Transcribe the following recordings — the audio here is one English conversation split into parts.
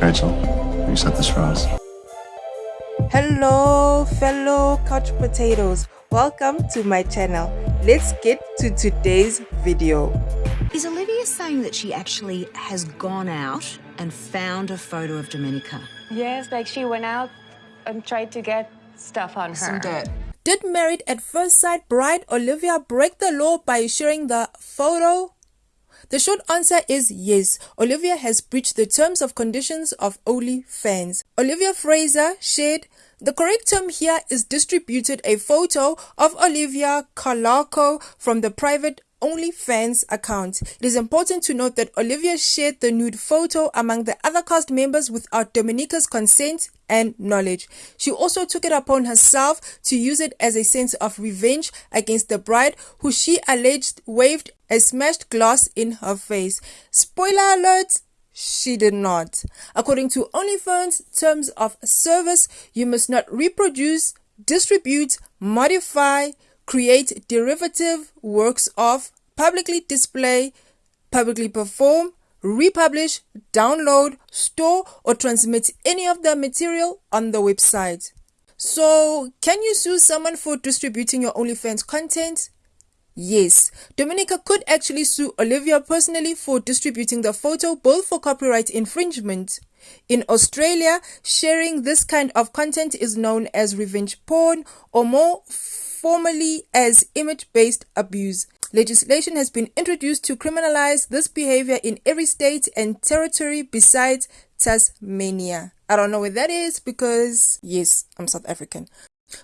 Rachel, you set this for us. Hello, fellow couch potatoes. Welcome to my channel. Let's get to today's video. Is Olivia saying that she actually has gone out and found a photo of Domenica? Yes, like she went out and tried to get stuff on her. Some dirt. Did married at first sight bride Olivia break the law by sharing the photo? The short answer is yes. Olivia has breached the terms of conditions of OnlyFans. Olivia Frazer shared the correct term here is distributed a photo of Olivia Calarco from the private OnlyFans account. It is important to note that Olivia shared the nude photo among the other cast members without Domenica's consent and knowledge. She also took it upon herself to use it as a sense of revenge against the bride who she alleged waved a smashed glass in her face. Spoiler alert! She did not. According to OnlyFans terms of service, you must not reproduce, distribute, modify, create derivative works of, publicly display, publicly perform, republish, download, store, or transmit any of the material on the website. So, can you sue someone for distributing your OnlyFans content? Yes, Domenica could actually sue Olivia personally for distributing the photo both for copyright infringement. In Australia, sharing this kind of content is known as revenge porn or more formally as image-based abuse. Legislation has been introduced to criminalize this behavior in every state and territory besides Tasmania. I don't know where that is because, yes, I'm South African.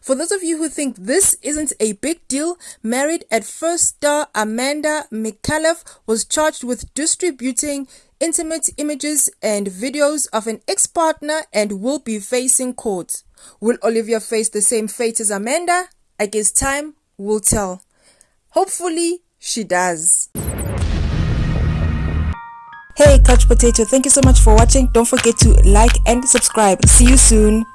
For those of you who think this isn't a big deal, Married at First star Amanda Micallef was charged with distributing intimate images and videos of an ex-partner and will be facing court. Will Olivia face the same fate as Amanda? I guess time will tell. Hopefully, she does. Hey, Couch Potato, thank you so much for watching. Don't forget to like and subscribe. See you soon.